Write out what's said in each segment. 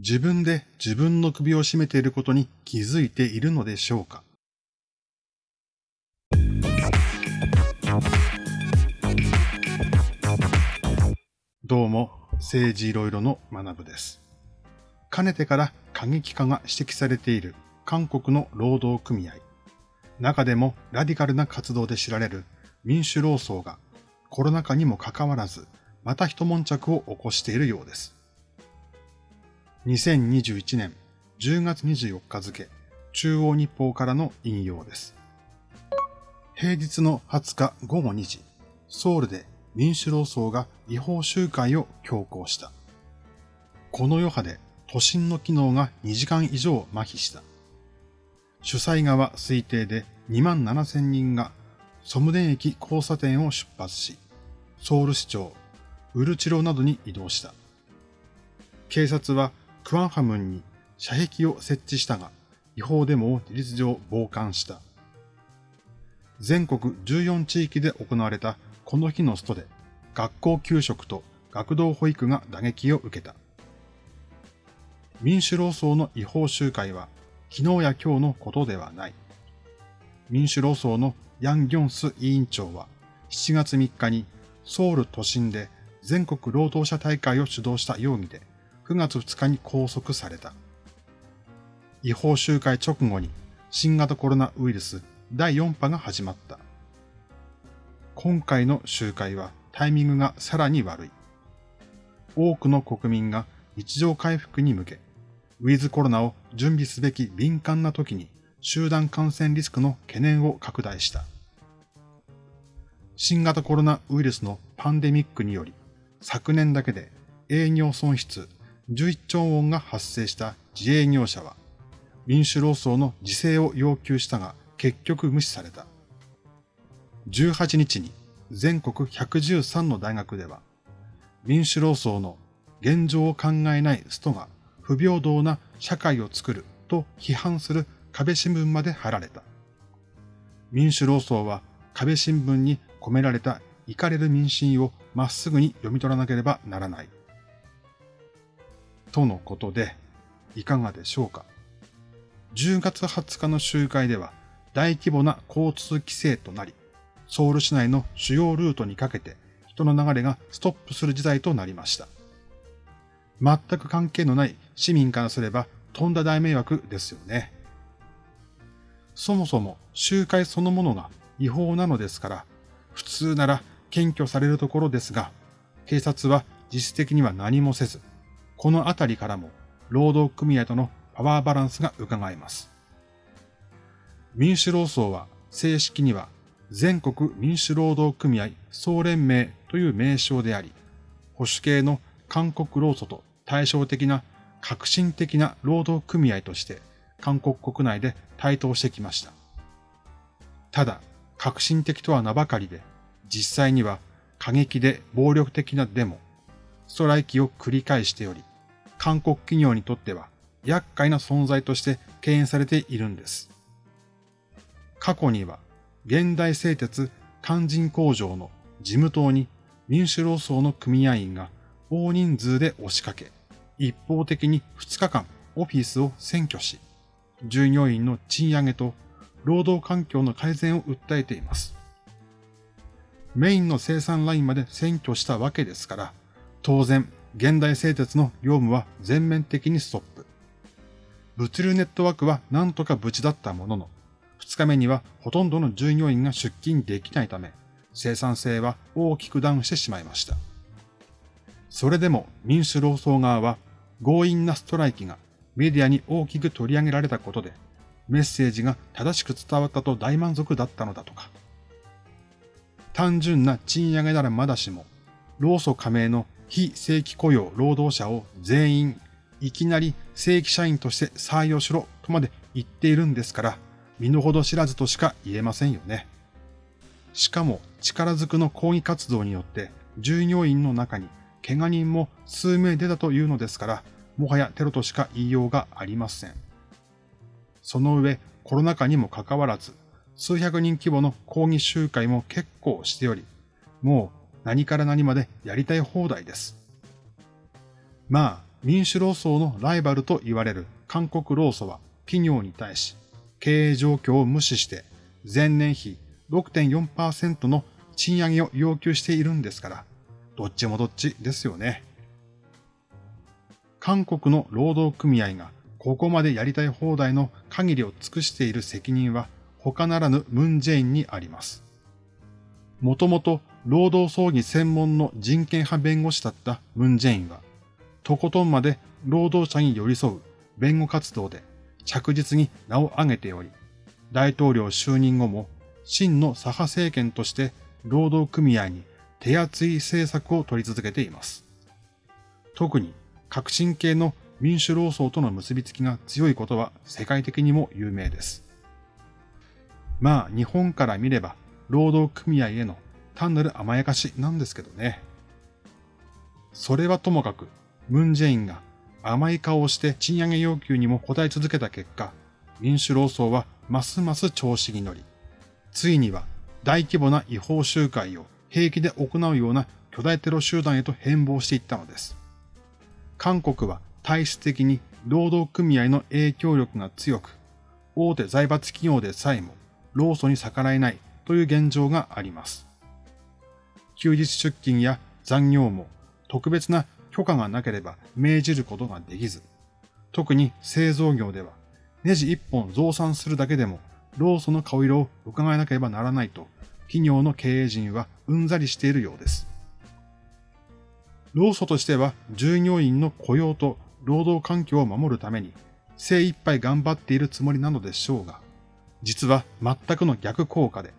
自分で自分の首を絞めていることに気づいているのでしょうか？どうも、政治いろいろの学部です。かねてから過激化が指摘されている韓国の労働組合。中でもラディカルな活動で知られる民主労総がコロナ禍にもかかわらず、また一悶着を起こしているようです。2021年10月24日付、中央日報からの引用です。平日の20日午後2時、ソウルで民主労総が違法集会を強行した。この余波で都心の機能が2時間以上麻痺した。主催側推定で2万7千人がソムデン駅交差点を出発し、ソウル市長、ウルチロなどに移動した。警察はクワンハムンに射壁を設置したが、違法デモを事実上傍観した。全国14地域で行われたこの日のストで、学校給食と学童保育が打撃を受けた。民主労総の違法集会は昨日や今日のことではない。民主労総のヤン・ギョンス委員長は7月3日にソウル都心で全国労働者大会を主導した容疑で9月2日に拘束された。違法集会直後に新型コロナウイルス第4波が始まった。今回の集会はタイミングがさらに悪い。多くの国民が日常回復に向け、ウィズコロナを準備すべき敏感な時に集団感染リスクの懸念を拡大した。新型コロナウイルスのパンデミックにより、昨年だけで営業損失11兆ウォンが発生した自営業者は、民主労総の自制を要求したが結局無視された。18日に全国113の大学では、民主労総の現状を考えないストが不平等な社会を作ると批判する壁新聞まで貼られた。民主労総は壁新聞に込められた怒かれる民心をまっすぐに読み取らなければならない。とのことで、いかがでしょうか？10月20日の集会では大規模な交通規制となり、ソウル市内の主要ルートにかけて人の流れがストップする事態となりました。全く関係のない市民からすればとんだ大迷惑ですよね。そもそも集会そのものが違法なのですから、普通なら検挙されるところですが、警察は実質的には何もせず、このあたりからも労働組合とのパワーバランスが伺えます。民主労総は正式には全国民主労働組合総連盟という名称であり、保守系の韓国労組と対照的な革新的な労働組合として韓国国内で台頭してきました。ただ、革新的とは名ばかりで、実際には過激で暴力的なデモ、ストライキを繰り返しており、韓国企業にとっては厄介な存在として敬遠されているんです。過去には現代製鉄肝心工場の事務棟に民主労総の組合員が大人数で押しかけ、一方的に2日間オフィスを占拠し、従業員の賃上げと労働環境の改善を訴えています。メインの生産ラインまで占拠したわけですから、当然現代製鉄の業務は全面的にストップ。物流ネットワークは何とか無事だったものの、2日目にはほとんどの従業員が出勤できないため、生産性は大きくダウンしてしまいました。それでも民主労総側は強引なストライキがメディアに大きく取り上げられたことで、メッセージが正しく伝わったと大満足だったのだとか。単純な賃上げならまだしも、労組加盟の非正規雇用労働者を全員いきなり正規社員として採用しろとまで言っているんですから、身の程知らずとしか言えませんよね。しかも力ずくの抗議活動によって従業員の中に怪我人も数名出たというのですから、もはやテロとしか言いようがありません。その上、コロナ禍にもかかわらず、数百人規模の抗議集会も結構しており、もう何から何までやりたい放題です。まあ、民主労総のライバルと言われる韓国労組は企業に対し経営状況を無視して前年比6.4%の賃上げを要求しているんですから、どっちもどっちですよね。韓国の労働組合がここまでやりたい放題の限りを尽くしている責任は他ならぬムンジェインにあります。もともと労働争議専門の人権派弁護士だったムンジェインは、とことんまで労働者に寄り添う弁護活動で着実に名を挙げており、大統領就任後も真の左派政権として労働組合に手厚い政策を取り続けています。特に革新系の民主労総との結びつきが強いことは世界的にも有名です。まあ日本から見れば労働組合への単なる甘やかしなんですけどね。それはともかく、ムンジェインが甘い顔をして賃上げ要求にも応え続けた結果、民主労総はますます調子に乗り、ついには大規模な違法集会を平気で行うような巨大テロ集団へと変貌していったのです。韓国は体質的に労働組合の影響力が強く、大手財閥企業でさえも労組に逆らえないという現状があります。休日出勤や残業も特別な許可がなければ命じることができず、特に製造業ではネジ一本増産するだけでも労組の顔色を伺わなければならないと企業の経営陣はうんざりしているようです。労組としては従業員の雇用と労働環境を守るために精一杯頑張っているつもりなのでしょうが、実は全くの逆効果で、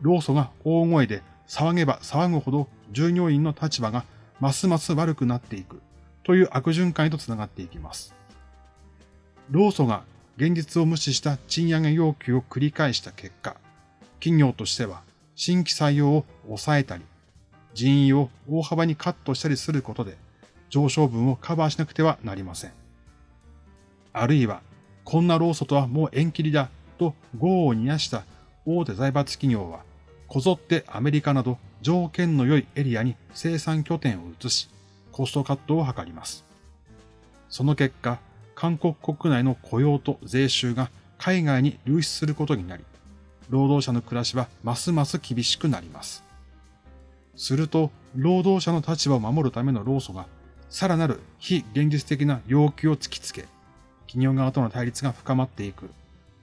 労組が大声で騒げば騒ぐほど従業員の立場がますます悪くなっていくという悪循環へとつながっていきます。労組が現実を無視した賃上げ要求を繰り返した結果、企業としては新規採用を抑えたり、人員を大幅にカットしたりすることで上昇分をカバーしなくてはなりません。あるいは、こんな労組とはもう縁切りだと業を煮やした大手財閥企業はこぞってアメリカなど条件の良いエリアに生産拠点を移し、コストカットを図ります。その結果、韓国国内の雇用と税収が海外に流出することになり、労働者の暮らしはますます厳しくなります。すると、労働者の立場を守るための労組が、さらなる非現実的な要求を突きつけ、企業側との対立が深まっていく、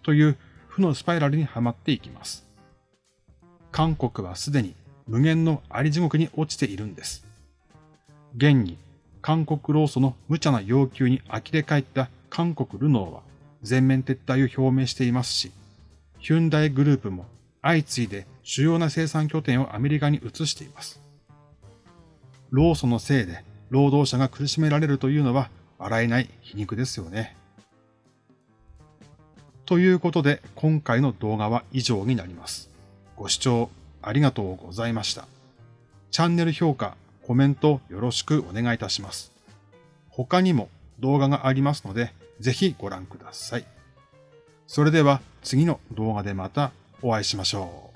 という負のスパイラルにはまっていきます。韓国はすでに無限のあり地獄に落ちているんです。現に韓国労組の無茶な要求に呆れ返った韓国ルノーは全面撤退を表明していますし、ヒュンダイグループも相次いで主要な生産拠点をアメリカに移しています。労組のせいで労働者が苦しめられるというのは笑えない皮肉ですよね。ということで今回の動画は以上になります。ご視聴ありがとうございました。チャンネル評価、コメントよろしくお願いいたします。他にも動画がありますので、ぜひご覧ください。それでは次の動画でまたお会いしましょう。